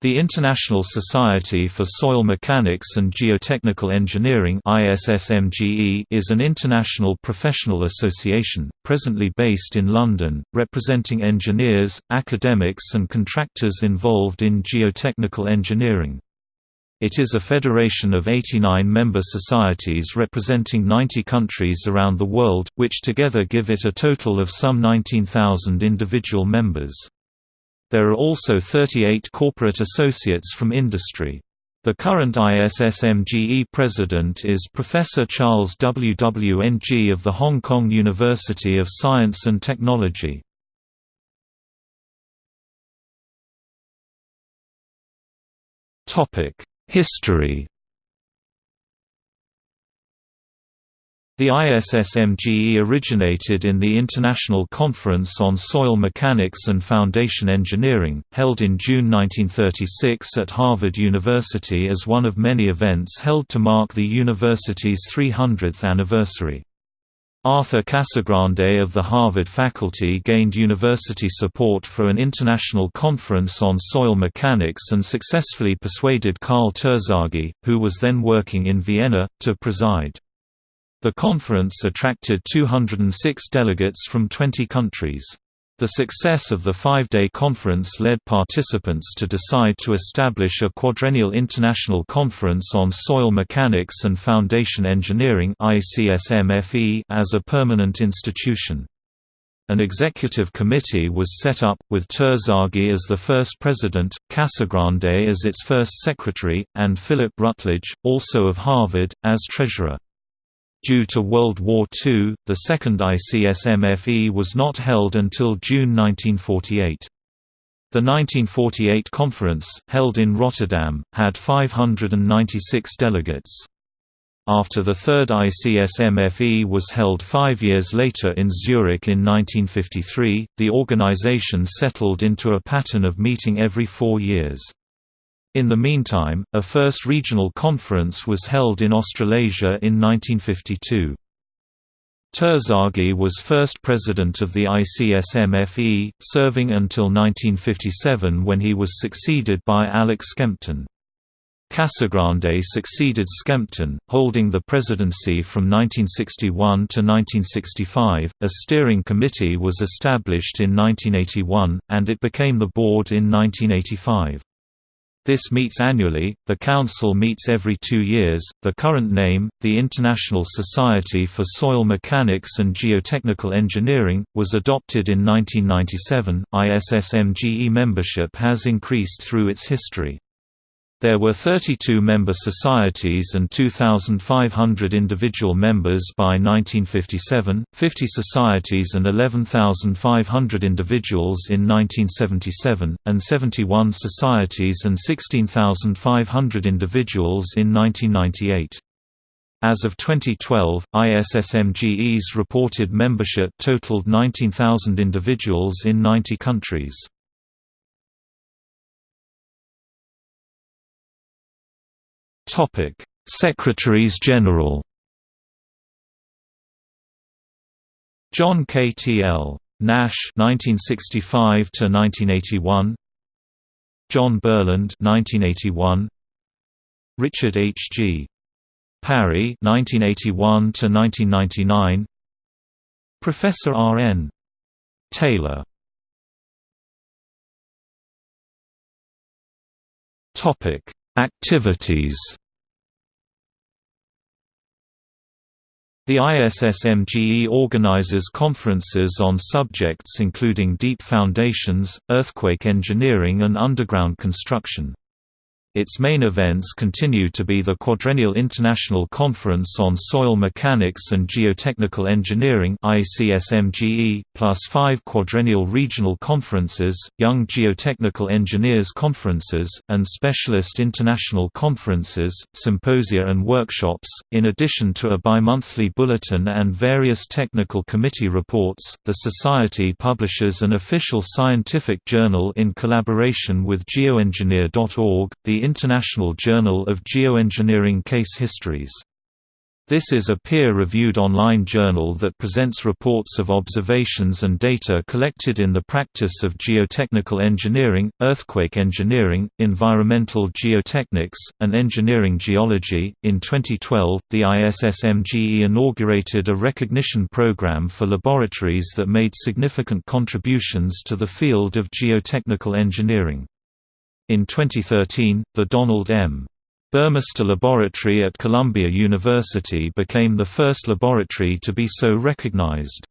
The International Society for Soil Mechanics and Geotechnical Engineering is an international professional association, presently based in London, representing engineers, academics and contractors involved in geotechnical engineering. It is a federation of 89 member societies representing 90 countries around the world, which together give it a total of some 19,000 individual members. There are also 38 corporate associates from industry. The current ISSMGE president is Professor Charles W. W. Ng of the Hong Kong University of Science and Technology. History The ISSMGE originated in the International Conference on Soil Mechanics and Foundation Engineering, held in June 1936 at Harvard University as one of many events held to mark the university's 300th anniversary. Arthur Casagrande of the Harvard faculty gained university support for an international conference on soil mechanics and successfully persuaded Karl Terzaghi, who was then working in Vienna, to preside. The conference attracted 206 delegates from 20 countries. The success of the five-day conference led participants to decide to establish a quadrennial international conference on soil mechanics and foundation engineering as a permanent institution. An executive committee was set up, with Terzaghi as the first president, Casagrande as its first secretary, and Philip Rutledge, also of Harvard, as treasurer. Due to World War II, the second ICSMFE was not held until June 1948. The 1948 conference, held in Rotterdam, had 596 delegates. After the third ICSMFE was held five years later in Zurich in 1953, the organization settled into a pattern of meeting every four years. In the meantime, a first regional conference was held in Australasia in 1952. Terzaghi was first president of the ICSMFE, serving until 1957 when he was succeeded by Alex Skempton. Casagrande succeeded Skempton, holding the presidency from 1961 to 1965. A steering committee was established in 1981, and it became the board in 1985. This meets annually, the Council meets every two years. The current name, the International Society for Soil Mechanics and Geotechnical Engineering, was adopted in 1997. ISSMGE membership has increased through its history. There were 32 member societies and 2,500 individual members by 1957, 50 societies and 11,500 individuals in 1977, and 71 societies and 16,500 individuals in 1998. As of 2012, ISSMGE's reported membership totaled 19,000 individuals in 90 countries. Topic: Secretaries General. John K. T. L. Nash (1965 to 1981). John Burland (1981). Richard H. G. Parry (1981 to 1999). Professor R. N. Taylor. Topic: Activities The ISSMGE organizes conferences on subjects including deep foundations, earthquake engineering and underground construction. Its main events continue to be the Quadrennial International Conference on Soil Mechanics and Geotechnical Engineering ICSMGE, plus five quadrennial regional conferences, Young Geotechnical Engineers Conferences, and Specialist International Conferences, symposia and workshops. In addition to a bi-monthly bulletin and various technical committee reports, the Society publishes an official scientific journal in collaboration with geoengineer.org, International Journal of Geoengineering Case Histories. This is a peer-reviewed online journal that presents reports of observations and data collected in the practice of geotechnical engineering, earthquake engineering, environmental geotechnics, and engineering geology. In 2012, the ISSMGE inaugurated a recognition program for laboratories that made significant contributions to the field of geotechnical engineering. In 2013, the Donald M. Burmister Laboratory at Columbia University became the first laboratory to be so recognized.